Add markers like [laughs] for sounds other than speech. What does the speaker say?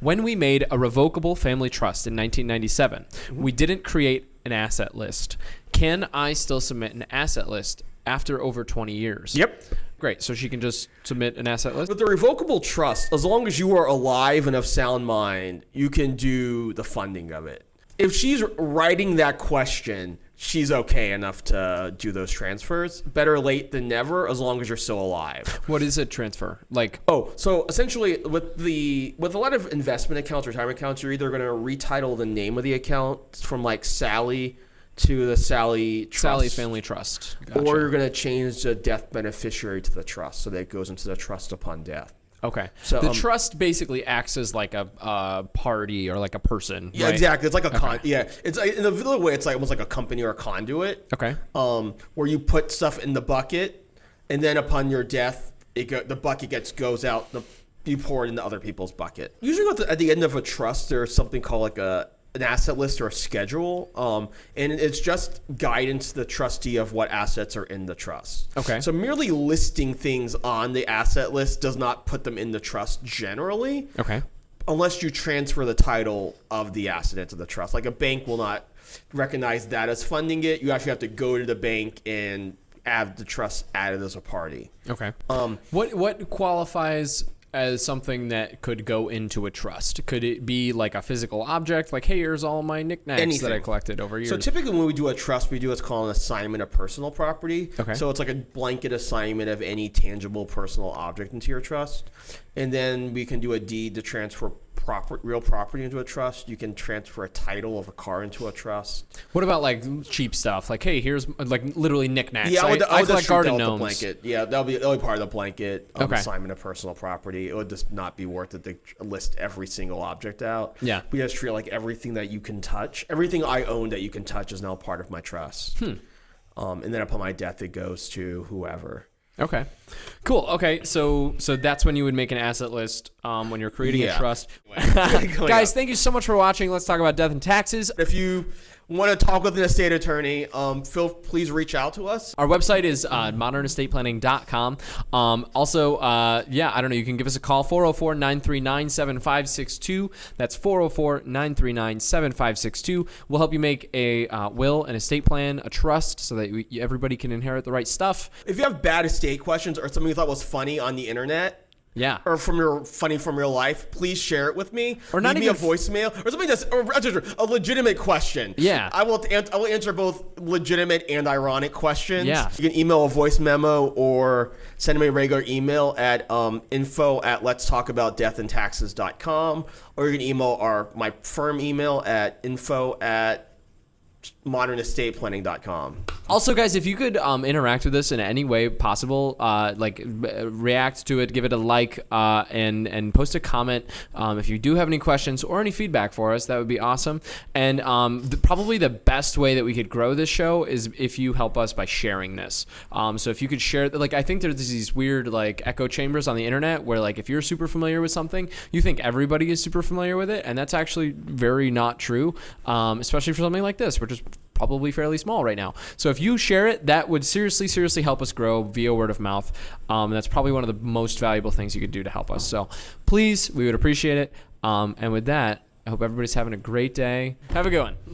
when we made a revocable family trust in 1997, Mm-hmm. we didn't create an asset list. Can I still submit an asset list after over 20 years? Yep. Great. So she can just submit an asset list. With the revocable trust, as long as you are alive and of sound mind, you can do the funding of it. If she's writing that question, she's okay enough to do those transfers. Better late than never, as long as you're still alive. [laughs] What is a transfer? Like, Oh, so essentially, with the with a lot of investment accounts, retirement accounts, you're either going to retitle the name of the account from like Sally to the Sally Trust, Sally Family Trust. Gotcha. or you're going to change the death beneficiary to the trust, so that it goes into the trust upon death. Okay. So, the um, trust basically acts as like a, party or like a person. Yeah, right? exactly. It's like a con. Yeah, it's in a other way, it's like almost like a company or a conduit. Okay. Um, where you put stuff in the bucket, and then upon your death, it go, the bucket gets goes out. The you pour it into other people's bucket. Usually, at the, at the end of a trust, there's something called like a an asset list or a schedule, um, and it's just guidance to the trustee of what assets are in the trust. Okay. So merely listing things on the asset list does not put them in the trust generally Okay. unless you transfer the title of the asset into the trust. Like a bank will not recognize that as funding it. You actually have to go to the bank and have the trust added as a party. Okay. Um, What what qualifies as something that could go into a trust? Could it be like a physical object, like hey, here's all my knickknacks that I collected over years? so typically when we do a trust, we do what's called an assignment of personal property. Okay. So it's like a blanket assignment of any tangible personal object into your trust. And then we can do a deed to transfer proper, real property into a trust. You can transfer a title of a car into a trust. what about like cheap stuff? Like hey, here's like literally knickknacks. Yeah, I would, I, I would collect garden that with the gnomes. blanket. Yeah, that'll be that'll be part of the blanket um, Okay. assignment of personal property. It would just not be worth it to list every single object out. Yeah. we just treat like everything that you can touch, everything I own that you can touch is now part of my trust. Hmm. Um, and then upon my death, it goes to whoever. Okay, cool. Okay, so so that's when you would make an asset list um, when you're creating a trust. [laughs] Guys, up. thank you so much for watching. Let's talk about death and taxes. If you want to talk with an estate attorney, um, Phil, please reach out to us. Our website is uh, modernestateplanning.com. Um, also, uh, yeah, I don't know. You can give us a call 404 939 7562. That's 404 939 7562. We'll help you make a uh, will, an estate plan, a trust so that we, everybody can inherit the right stuff. If you have bad estate questions or something you thought was funny on the internet, Yeah. or from your funny from real life, please share it with me. Or not Leave even me a voicemail or something that's or, a legitimate question. Yeah. I will an- I will answer both legitimate and ironic questions. Yeah. you can email a voice memo or send me a regular email at um, info at let's talk about death and taxes.com or you can email our my firm email at info at modernestateplanning.com. Also, guys, if you could um, interact with us in any way possible, uh, like uh, react to it, give it a like, uh, and and post a comment. Um, if you do have any questions or any feedback for us, that would be awesome. And um, the, probably the best way that we could grow this show is if you help us by sharing this. Um, so if you could share, like I think there's these weird like echo chambers on the internet where like if you're super familiar with something, you think everybody is super familiar with it, and that's actually very not true. Um, especially for something like this, which is probably fairly small right now. So if you share it, that would seriously, seriously help us grow via word of mouth. Um, that's probably one of the most valuable things you could do to help us. So please, we would appreciate it. Um, and with that, I hope everybody's having a great day. Have a good one.